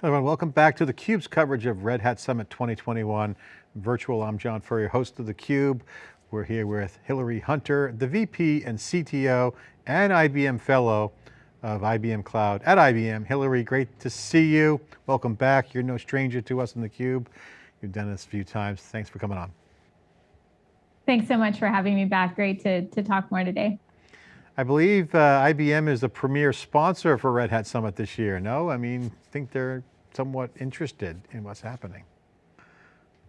Hello everyone, welcome back to theCUBE's coverage of Red Hat Summit 2021 virtual. I'm John Furrier, host of theCUBE. We're here with Hillery Hunter, the VP and CTO and IBM Fellow of IBM Cloud at IBM. Hillery, great to see you. Welcome back. You're no stranger to us in theCUBE. You've done this a few times. Thanks for coming on. Thanks so much for having me back. Great to, to talk more today. I believe uh, IBM is the premier sponsor for Red Hat Summit this year, no? I mean, I think they're somewhat interested in what's happening.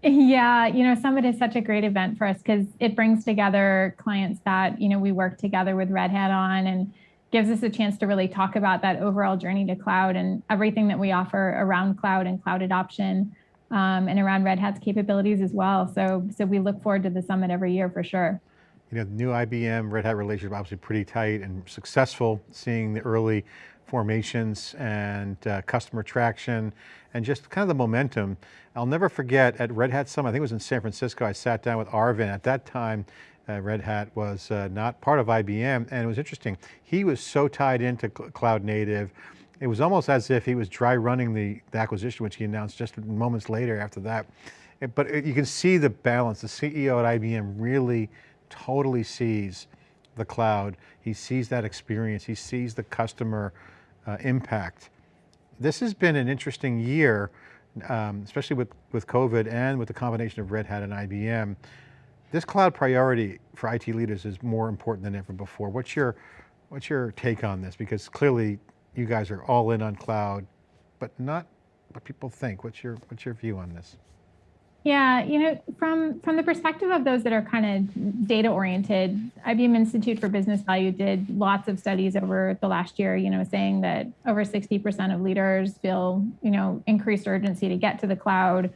Yeah, you know, Summit is such a great event for us because it brings together clients that, you know, we work together with Red Hat on and gives us a chance to really talk about that overall journey to cloud and everything that we offer around cloud and cloud adoption um, and around Red Hat's capabilities as well. So, so we look forward to the Summit every year for sure. You know, the new IBM Red Hat relationship obviously pretty tight and successful, seeing the early formations and uh, customer traction and just kind of the momentum. I'll never forget at Red Hat Summit, I think it was in San Francisco, I sat down with Arvind. At that time, uh, Red Hat was uh, not part of IBM and it was interesting. He was so tied into cloud native. It was almost as if he was dry running the, the acquisition, which he announced just moments later after that. It, but it, you can see the balance. The CEO at IBM really totally sees the cloud. He sees that experience. He sees the customer uh, impact. This has been an interesting year, um, especially with, with COVID and with the combination of Red Hat and IBM. This cloud priority for IT leaders is more important than ever before. What's your, what's your take on this? Because clearly you guys are all in on cloud, but not what people think. What's your, what's your view on this? Yeah, you know, from from the perspective of those that are kind of data oriented, IBM Institute for Business Value did lots of studies over the last year, you know, saying that over 60% of leaders feel, you know, increased urgency to get to the cloud.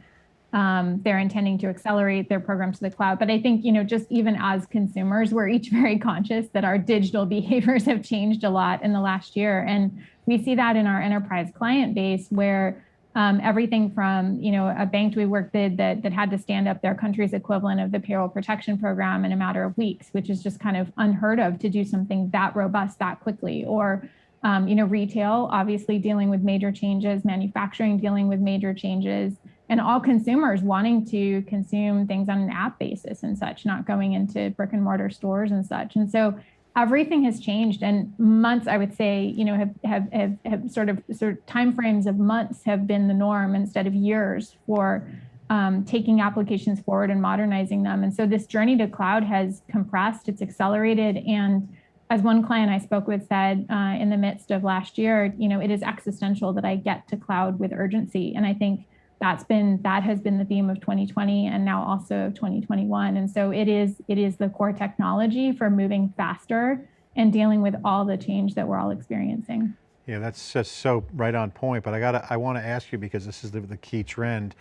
Um, they're intending to accelerate their program to the cloud. But I think, you know, just even as consumers, we're each very conscious that our digital behaviors have changed a lot in the last year. And we see that in our enterprise client base where um, everything from you know a bank we worked with that, that had to stand up their country's equivalent of the payroll protection program in a matter of weeks, which is just kind of unheard of to do something that robust that quickly. Or um, you know, retail obviously dealing with major changes, manufacturing dealing with major changes, and all consumers wanting to consume things on an app basis and such, not going into brick and mortar stores and such. And so everything has changed and months i would say you know have have have, have sort of sort of time frames of months have been the norm instead of years for um, taking applications forward and modernizing them. And so this journey to cloud has compressed it's accelerated and as one client i spoke with said uh, in the midst of last year you know it is existential that i get to cloud with urgency. And i think that's been that has been the theme of 2020 and now also of 2021 and so it is it is the core technology for moving faster and dealing with all the change that we're all experiencing. Yeah that's just so right on point but i got to i want to ask you because this is the, the key trend.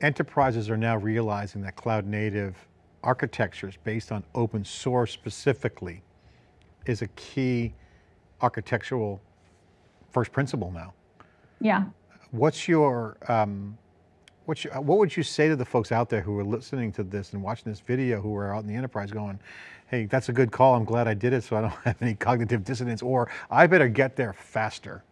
Enterprises are now realizing that cloud native architectures based on open source specifically is a key architectural first principle now. Yeah What's your, um, what's your, what would you say to the folks out there who are listening to this and watching this video who are out in the enterprise going, hey, that's a good call, I'm glad I did it so I don't have any cognitive dissonance, or I better get there faster?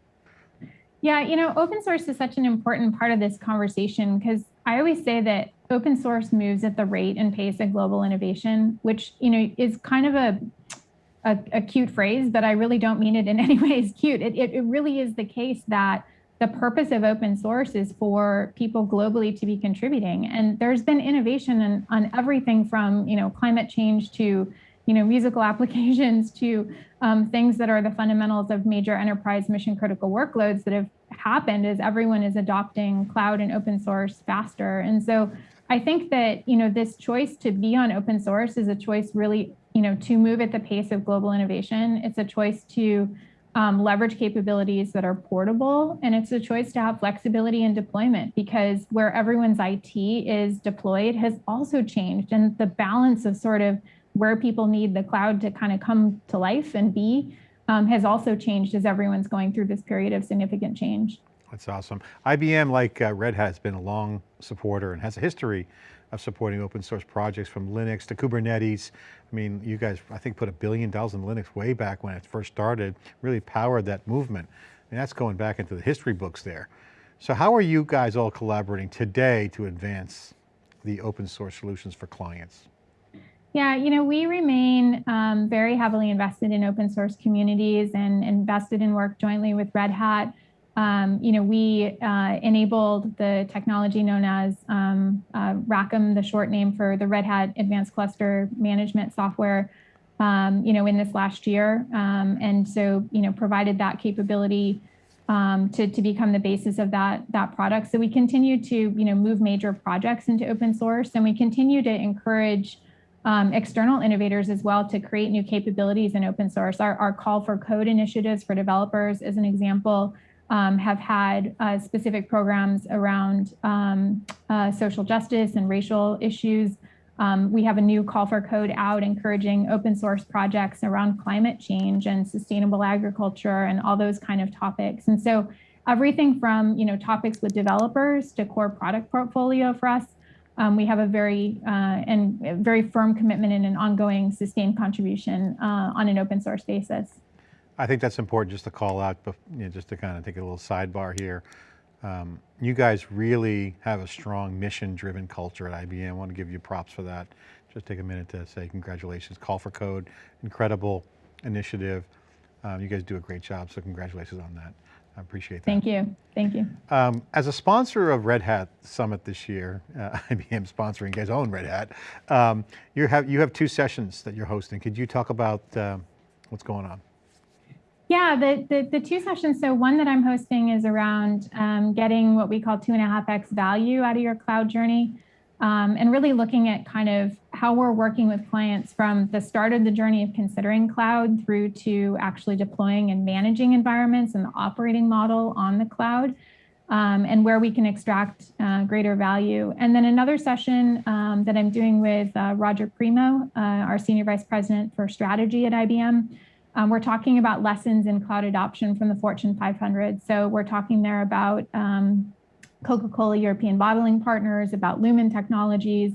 Yeah, you know, open source is such an important part of this conversation because I always say that open source moves at the rate and pace of global innovation, which, you know, is kind of a, a, a cute phrase, but I really don't mean it in any way as cute. It, it, it really is the case that the purpose of open source is for people globally to be contributing. And there's been innovation in, on everything from, you know, climate change to, you know, musical applications to um, things that are the fundamentals of major enterprise mission critical workloads that have happened as everyone is adopting cloud and open source faster. And so I think that, you know, this choice to be on open source is a choice really, you know, to move at the pace of global innovation. It's a choice to um, leverage capabilities that are portable. And it's a choice to have flexibility in deployment because where everyone's IT is deployed has also changed. And the balance of sort of where people need the cloud to kind of come to life and be um, has also changed as everyone's going through this period of significant change. That's awesome. IBM, like uh, Red Hat, has been a long supporter and has a history of supporting open source projects from Linux to Kubernetes. I mean, you guys, I think put a billion dollars in Linux way back when it first started, really powered that movement. And that's going back into the history books there. So how are you guys all collaborating today to advance the open source solutions for clients? Yeah, you know, we remain um, very heavily invested in open source communities and invested in work jointly with Red Hat. Um, you know, we uh, enabled the technology known as um, uh, RHACM, the short name for the Red Hat Advanced Cluster Management Software, um, you know, in this last year. Um, and so, you know, provided that capability um, to, to become the basis of that, that product. So we continue to, you know, move major projects into open source and we continue to encourage um, external innovators as well to create new capabilities in open source. Our, our call for code initiatives for developers, is an example, um, have had uh, specific programs around um, uh, social justice and racial issues. Um, we have a new call for code out encouraging open source projects around climate change and sustainable agriculture and all those kind of topics. And so everything from you know topics with developers to core product portfolio for us um, we have a very uh, and very firm commitment and an ongoing sustained contribution uh, on an open source basis. I think that's important just to call out, but you know, just to kind of take a little sidebar here. Um, you guys really have a strong mission driven culture at IBM. I want to give you props for that. Just take a minute to say congratulations. Call for Code, incredible initiative. Um, you guys do a great job, so congratulations on that. I appreciate that. Thank you, thank you. Um, as a sponsor of Red Hat Summit this year, uh, IBM sponsoring, guys own Red Hat, um, you, have, you have two sessions that you're hosting. Could you talk about uh, what's going on? Yeah, the, the, the, two sessions, so one that I'm hosting is around um, getting what we call two and a half X value out of your cloud journey um, and really looking at kind of how we're working with clients from the start of the journey of considering cloud through to actually deploying and managing environments and the operating model on the cloud. Um, and where we can extract uh, greater value. And then another session um, that I'm doing with uh, Roger Premo, uh, our Senior Vice President for Strategy at IBM. Um, we're talking about lessons in cloud adoption from the Fortune 500. So we're talking there about um, Coca-Cola European bottling partners, about Lumen Technologies,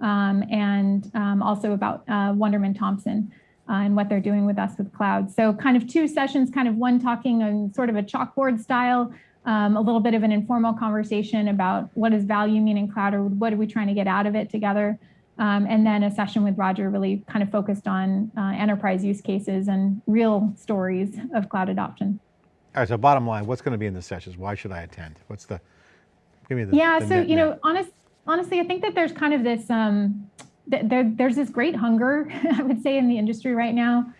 um, and um, also about uh, Wunderman Thompson uh, and what they're doing with us with cloud. So kind of two sessions, kind of one talking on sort of a chalkboard style, um, a little bit of an informal conversation about what does value mean in cloud or what are we trying to get out of it together. Um, and then a session with Roger really kind of focused on uh, enterprise use cases and real stories of cloud adoption. All right, so bottom line, what's going to be in the sessions? Why should I attend? What's the, Give me the yeah. the so net you net. know, honest, honestly, I think that there's kind of this um, th- there, there's this great hunger, I would say, in the industry right now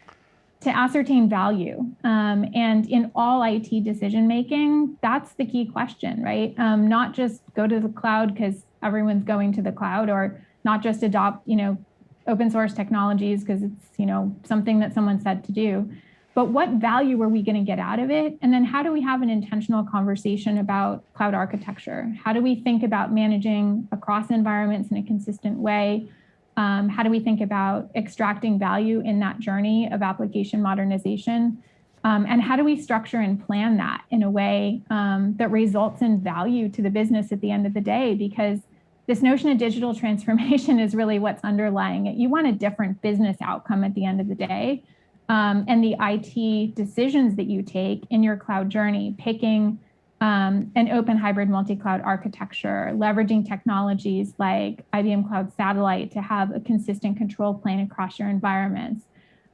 to ascertain value. Um, and in all IT decision making, that's the key question, right? Um, not just go to the cloud because everyone's going to the cloud, or not just adopt, you know, open source technologies because it's you know something that someone said to do but what value are we going to get out of it? And then how do we have an intentional conversation about cloud architecture? How do we think about managing across environments in a consistent way? Um, how do we think about extracting value in that journey of application modernization? Um, and how do we structure and plan that in a way um, that results in value to the business at the end of the day? Because this notion of digital transformation is really what's underlying it. You want a different business outcome at the end of the day um, and the IT decisions that you take in your cloud journey, picking um, an open hybrid multi-cloud architecture, leveraging technologies like IBM Cloud Satellite to have a consistent control plane across your environments,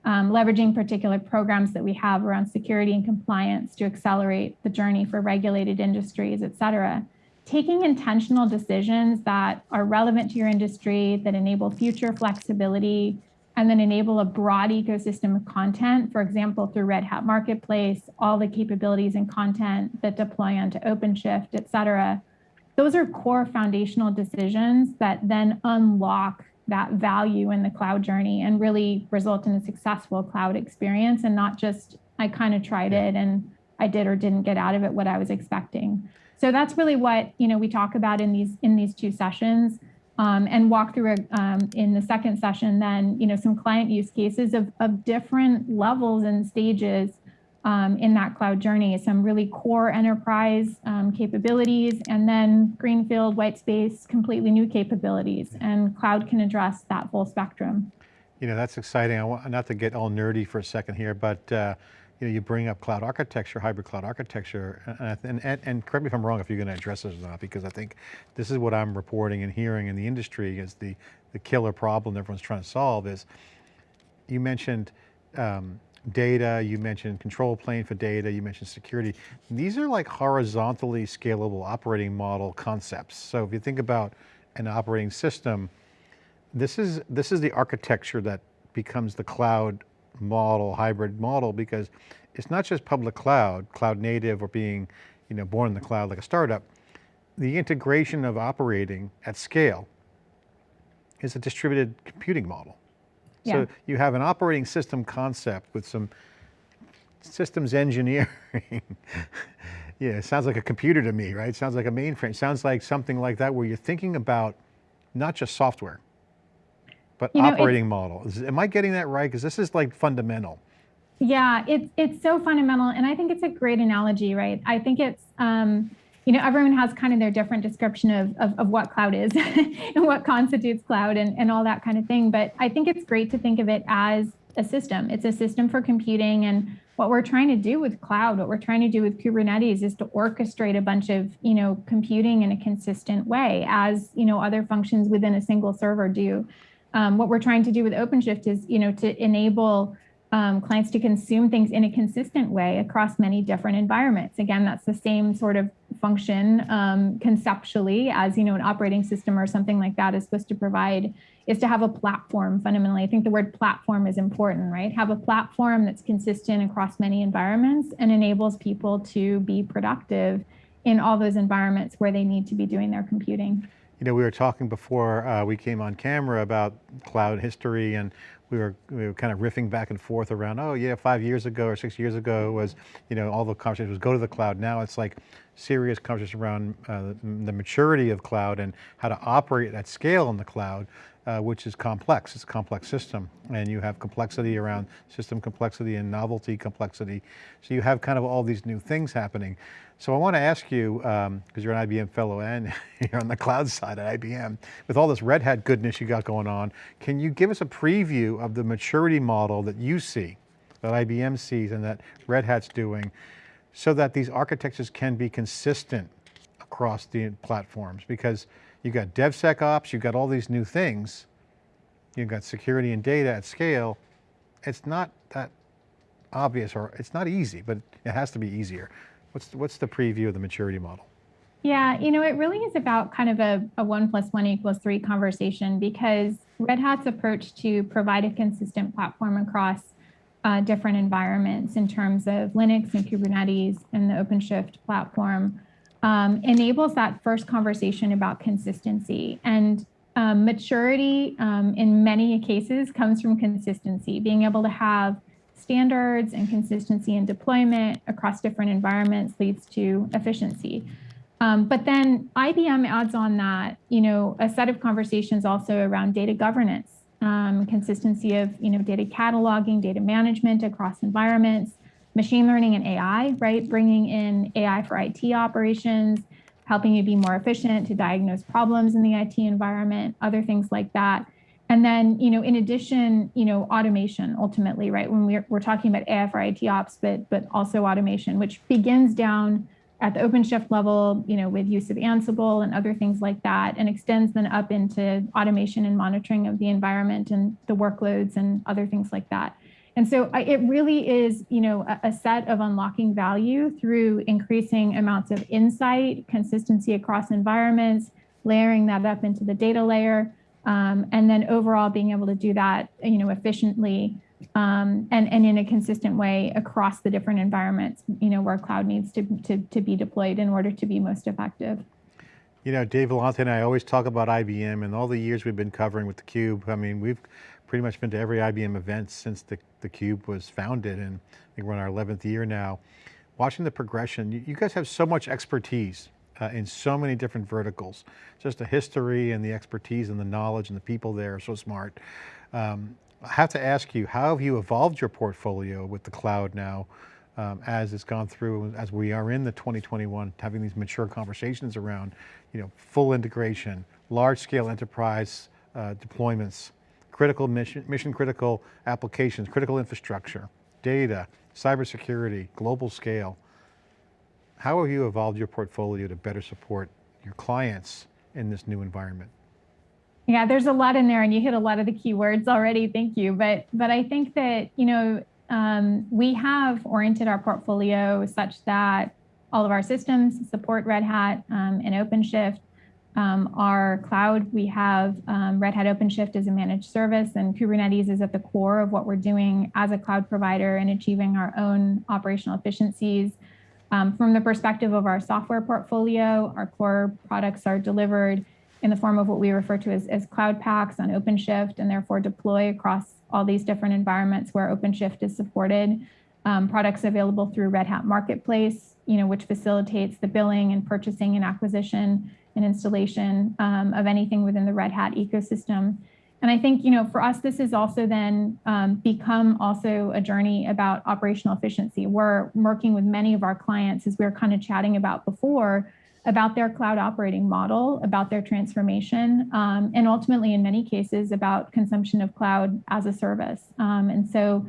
um, leveraging particular programs that we have around security and compliance to accelerate the journey for regulated industries, et cetera. Taking intentional decisions that are relevant to your industry, that enable future flexibility, and then enable a broad ecosystem of content, for example, through Red Hat Marketplace, all the capabilities and content that deploy onto OpenShift, et cetera. Those are core foundational decisions that then unlock that value in the cloud journey and really result in a successful cloud experience and not just, I kind of tried it and I did or didn't get out of it what I was expecting. So that's really what you know we talk about in these in these two sessions um, and walk through a, um, in the second session then you know some client use cases of, of different levels and stages um, in that cloud journey some really core enterprise um, capabilities and then greenfield white space completely new capabilities and cloud can address that full spectrum You know, that's exciting. I want not to get all nerdy for a second here, but uh, you know, you bring up cloud architecture, hybrid cloud architecture, and, and, and, correct me if I'm wrong if you're going to address this or not, because I think this is what I'm reporting and hearing in the industry is the, the killer problem everyone's trying to solve is, you mentioned um, data, you mentioned control plane for data, you mentioned security. These are like horizontally scalable operating model concepts. So if you think about an operating system, this is, this is the architecture that becomes the cloud model, hybrid model, because it's not just public cloud, cloud native or being you know, born in the cloud like a startup. The integration of operating at scale is a distributed computing model. So you have an operating system concept with some systems engineering. yeah, it sounds like a computer to me, right? Sounds like a mainframe. Sounds like something like that where you're thinking about not just software, but You know, operating model. Is- Am I getting that right? Because this is like fundamental. Yeah, it's it's so fundamental, and I think it's a great analogy, right? I think it's um, you know everyone has kind of their different description of of, of what cloud is and what constitutes cloud and and all that kind of thing. But I think it's great to think of it as a system. It's a system for computing, and what we're trying to do with cloud, what we're trying to do with Kubernetes, is to orchestrate a bunch of you know computing in a consistent way, as you know other functions within a single server do. Um, what we're trying to do with OpenShift is you know to enable um, clients to consume things in a consistent way across many different environments. Again, that's the same sort of function um, conceptually as you know an operating system or something like that is supposed to provide is to have a platform fundamentally. I think the word platform is important, right? Have a platform that's consistent across many environments and enables people to be productive in all those environments where they need to be doing their computing. You know, we were talking before uh, we came on camera about cloud history and we were, we were kind of riffing back and forth around, oh yeah, five years ago or six years ago was, you know, all the conversation was go to the cloud. Now it's like serious conversation around uh, the, the maturity of cloud and how to operate at scale in the cloud, uh, which is complex. It's a complex system and you have complexity around system complexity and novelty complexity. So you have kind of all these new things happening. So I want to ask you, because you're an IBM fellow and you're on the cloud side at IBM, with all this Red Hat goodness you got going on, can you give us a preview of the maturity model that you see, that IBM sees and that Red Hat's doing, so that these architectures can be consistent across the platforms? Because you got DevSecOps, you've got all these new things, you've got security and data at scale. It's not that obvious or it's not easy, but it has to be easier. What's, what's the preview of the maturity model? Yeah, you know, it really is about kind of a, a one plus one equals three conversation because Red Hat's approach to provide a consistent platform across uh, different environments in terms of Linux and Kubernetes and the OpenShift platform um, enables that first conversation about consistency. And um, maturity um, in many cases comes from consistency, being able to have standards and consistency in deployment across different environments leads to efficiency. Um, but then IBM adds on that, you know, a set of conversations also around data governance, um, consistency of, you know, data cataloging, data management across environments, machine learning and AI, right? Bringing in AI for IT operations, helping you be more efficient to diagnose problems in the IT environment, other things like that. And then, you know, in addition, you know, automation ultimately, right? When we're, we're talking about AI for IT ops, but but also automation, which begins down at the OpenShift level, you know, with use of Ansible and other things like that, and extends then up into automation and monitoring of the environment and the workloads and other things like that. And so I, it really is, you know, a, a set of unlocking value through increasing amounts of insight, consistency across environments, layering that up into the data layer, um, and then overall being able to do that, you know, efficiently um, and, and in a consistent way across the different environments, you know, where cloud needs to, to, to be deployed in order to be most effective. You know, Dave Vellante and I always talk about IBM and all the years we've been covering with theCUBE. I mean, we've pretty much been to every IBM event since the, the Cube was founded and I think we're in our 11th year now. Watching the progression, you, you guys have so much expertise uh, in so many different verticals. Just the history and the expertise and the knowledge and the people there are so smart. Um, I have to ask you, how have you evolved your portfolio with the cloud now um, as it's gone through, as we are in the 2021, having these mature conversations around, you know, full integration, large scale enterprise uh, deployments, critical mission, mission critical applications, critical infrastructure, data, cybersecurity, global scale. How have you evolved your portfolio to better support your clients in this new environment? Yeah, there's a lot in there, and you hit a lot of the keywords already. Thank you. But but I think that you know um, we have oriented our portfolio such that all of our systems support Red Hat um, and OpenShift. Um, our cloud, we have um, Red Hat OpenShift as a managed service, and Kubernetes is at the core of what we're doing as a cloud provider and achieving our own operational efficiencies. Um, from the perspective of our software portfolio, our core products are delivered in the form of what we refer to as, as Cloud Paks on OpenShift and therefore deploy across all these different environments where OpenShift is supported. Um, products available through Red Hat Marketplace, you know, which facilitates the billing and purchasing and acquisition and installation um, of anything within the Red Hat ecosystem. And I think, you know, for us, this has also then um, become also a journey about operational efficiency. We're working with many of our clients, as we were kind of chatting about before, about their cloud operating model, about their transformation, um, and ultimately, in many cases, about consumption of cloud as a service. Um, and so,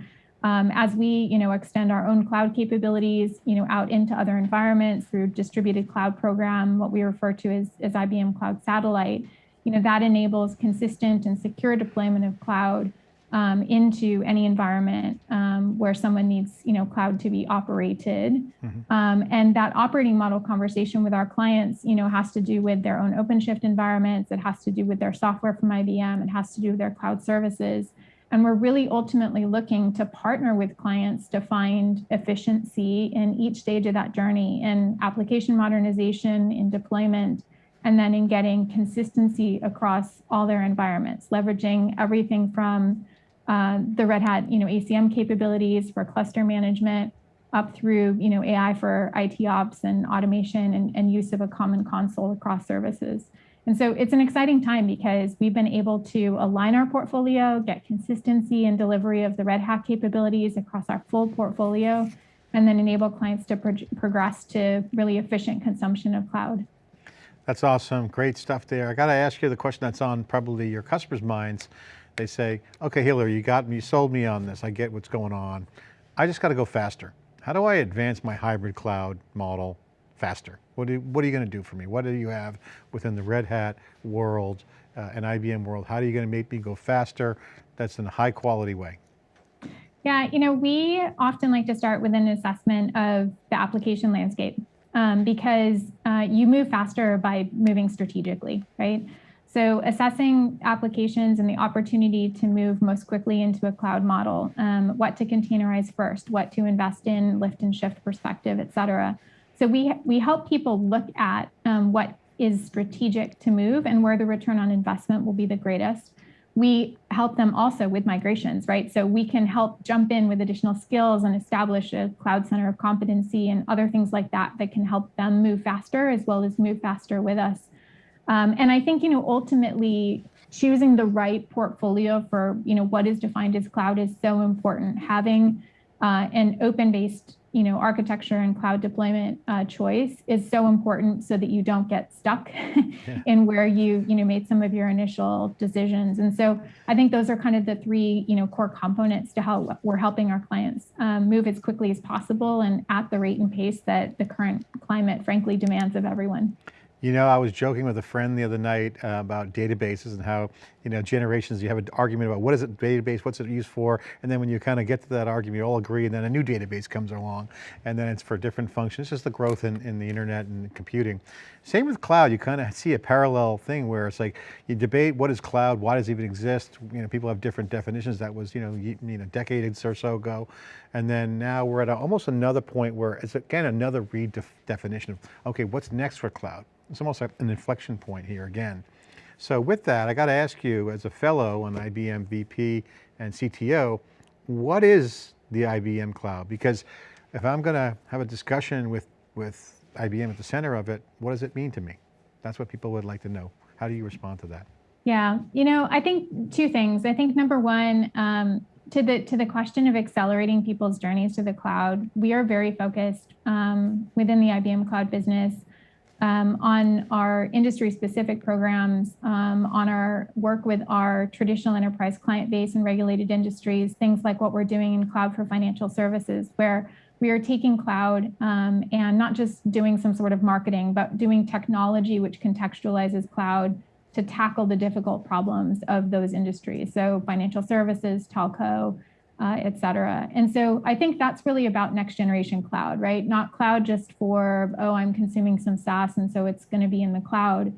um, as we, you know, extend our own cloud capabilities, you know, out into other environments through distributed cloud program, what we refer to as, as IBM Cloud Satellite, you know, that enables consistent and secure deployment of cloud um, into any environment um, where someone needs, you know, cloud to be operated. Mm-hmm. Um, and that operating model conversation with our clients, you know, has to do with their own OpenShift environments. It has to do with their software from IBM. It has to do with their cloud services. And we're really ultimately looking to partner with clients to find efficiency in each stage of that journey in application modernization, in deployment, and then in getting consistency across all their environments, leveraging everything from uh, the Red Hat, you know, ACM capabilities for cluster management up through, you know, AI for IT ops and automation and, and use of a common console across services. And so it's an exciting time because we've been able to align our portfolio, get consistency and delivery of the Red Hat capabilities across our full portfolio, and then enable clients to pro progress to really efficient consumption of cloud. That's awesome, great stuff there. I got to ask you the question that's on probably your customers' minds. They say, okay, Hillery, you got me, you sold me on this. I get what's going on. I just got to go faster. How do I advance my hybrid cloud model faster? What, do, what are you going to do for me? What do you have within the Red Hat world uh, and IBM world? How are you going to make me go faster? That's in a high quality way. Yeah, you know, we often like to start with an assessment of the application landscape um, because uh, you move faster by moving strategically, right? So assessing applications and the opportunity to move most quickly into a cloud model, um, what to containerize first, what to invest in, lift and shift perspective, et cetera. So we, we help people look at um, what is strategic to move and where the return on investment will be the greatest. We help them also with migrations, right? So we can help jump in with additional skills and establish a cloud center of competency and other things like that that can help them move faster as well as move faster with us. Um, and I think, you know, ultimately choosing the right portfolio for, you know, what is defined as cloud is so important. Having uh, an open-based, you know, architecture and cloud deployment uh, choice is so important so that you don't get stuck yeah. in where you, you know, made some of your initial decisions. And so I think those are kind of the three, you know, core components to how we're helping our clients um, move as quickly as possible and at the rate and pace that the current climate, frankly, demands of everyone. You know, I was joking with a friend the other night uh, about databases and how, you know, generations, you have an argument about what is a database, what's it used for, and then when you kind of get to that argument, you all agree, and then a new database comes along, and then it's for different functions. It's just the growth in, in the internet and computing. Same with cloud, you kind of see a parallel thing where it's like, you debate what is cloud, why does it even exist? You know, people have different definitions. That was, you know, you, you know, decades or so ago. And then now we're at a, almost another point where it's again, another redefinition of, okay, what's next for cloud? It's almost like an inflection point here again. So with that, I got to ask you as a fellow on IBM VP and CTO, what is the IBM cloud? Because if I'm going to have a discussion with, with IBM at the center of it, what does it mean to me? That's what people would like to know. How do you respond to that? Yeah, you know, I think two things. I think number one, um, to the to the question of accelerating people's journeys to the cloud, we are very focused um, within the IBM cloud business um, on our industry specific programs, um, on our work with our traditional enterprise client base and regulated industries, things like what we're doing in cloud for financial services, where we are taking cloud um, and not just doing some sort of marketing, but doing technology which contextualizes cloud to tackle the difficult problems of those industries. So financial services, telco, uh, et cetera. And so I think that's really about next generation cloud, right? Not cloud just for, oh, I'm consuming some SaaS and so it's going to be in the cloud,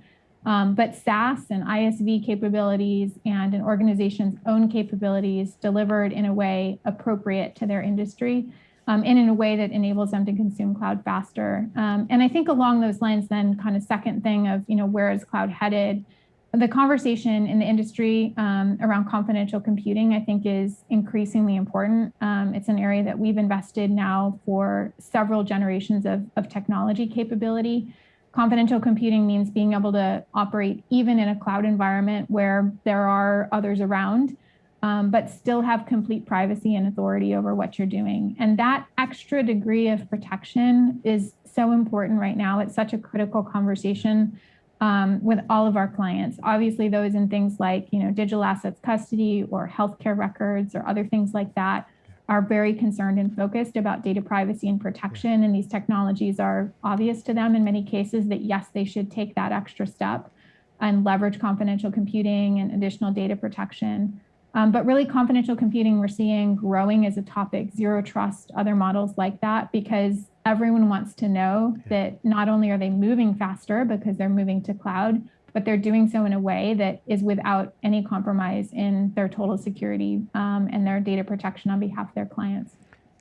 um, but SaaS and ISV capabilities and an organization's own capabilities delivered in a way appropriate to their industry um, and in a way that enables them to consume cloud faster. Um, and I think along those lines, then kind of second thing of, you know, where is cloud headed? The conversation in the industry um, around confidential computing, I think, is increasingly important. Um, it's an area that we've invested now for several generations of, of technology capability. Confidential computing means being able to operate even in a cloud environment where there are others around, um, but still have complete privacy and authority over what you're doing. And that extra degree of protection is so important right now. It's such a critical conversation um, with all of our clients. Obviously, those in things like you know digital assets custody or healthcare records or other things like that are very concerned and focused about data privacy and protection. And these technologies are obvious to them in many cases that yes, they should take that extra step and leverage confidential computing and additional data protection. Um, but really confidential computing we're seeing growing as a topic, zero trust, other models like that, because everyone wants to know that not only are they moving faster because they're moving to cloud, but they're doing so in a way that is without any compromise in their total security um, and their data protection on behalf of their clients.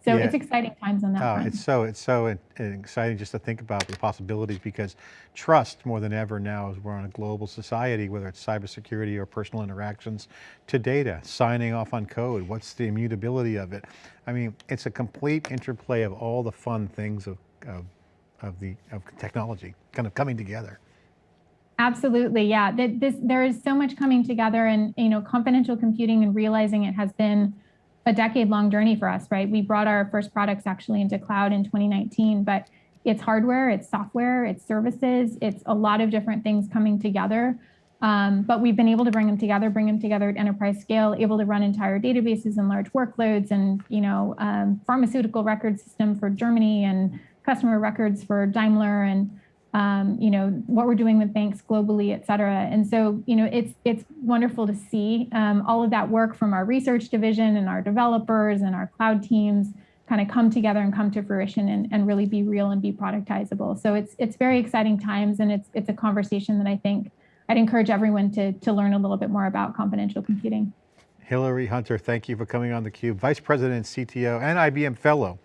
So Yeah. it's exciting times on that Oh, front. it's so, it's so exciting just to think about the possibilities because trust more than ever now as we're on a global society, whether it's cybersecurity or personal interactions to data, signing off on code, what's the immutability of it? I mean, it's a complete interplay of all the fun things of, of, of the, of technology kind of coming together. Absolutely, yeah. This there is so much coming together, and you know, confidential computing and realizing it has been a decade-long journey for us. Right, we brought our first products actually into cloud in 2019, but it's hardware, it's software, it's services, it's a lot of different things coming together. Um, but we've been able to bring them together, bring them together at enterprise scale, able to run entire databases and large workloads, and you know, um, pharmaceutical record system for Germany and customer records for Daimler and um, you know, what we're doing with banks globally, et cetera. And so, you know, it's it's wonderful to see um, all of that work from our research division and our developers and our cloud teams kind of come together and come to fruition and, and really be real and be productizable. So it's it's very exciting times and it's it's a conversation that I think I'd encourage everyone to to learn a little bit more about confidential computing. Hillery Hunter, thank you for coming on theCUBE, Vice President, CTO, and IBM Fellow,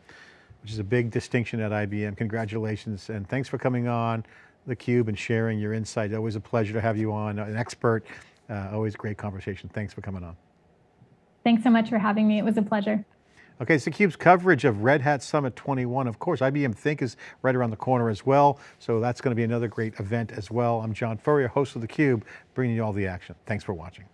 which is a big distinction at IBM. Congratulations, and thanks for coming on theCUBE and sharing your insight. Always a pleasure to have you on, an expert, uh, always great conversation. Thanks for coming on. Thanks so much for having me. It was a pleasure. Okay, it's theCUBE's coverage of Red Hat Summit 21. Of course, IBM Think is right around the corner as well, so that's going to be another great event as well. I'm John Furrier, host of theCUBE, bringing you all the action. Thanks for watching.